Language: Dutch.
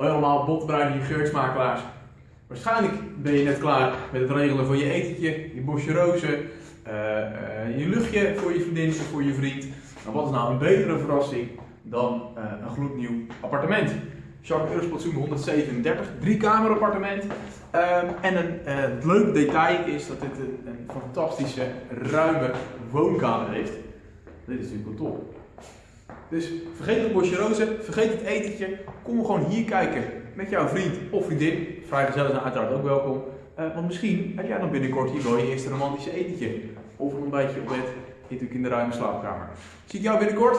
Allemaal, hier, geursmakelaars. Waarschijnlijk ben je net klaar met het regelen van je etentje, je bosje rozen, eh, eh, je luchtje voor je vriendin of voor je vriend. Maar wat is nou een betere verrassing dan eh, een gloednieuw appartement? Jacques Eursplatsoen 137, drie kamer appartement. Ehm, en een, leuke detail is dat dit een, een fantastische, ruime woonkamer heeft. Dit is natuurlijk wel top. Dus vergeet het bosje rozen, vergeet het etentje. Kom gewoon hier kijken met jouw vriend of vriendin. Vrijgezellen zijn uiteraard ook welkom. Eh, want misschien heb jij dan binnenkort hier wel je eerste romantische etentje. Of een ontbijtje op bed, natuurlijk in de ruime slaapkamer. Zie ik jou binnenkort?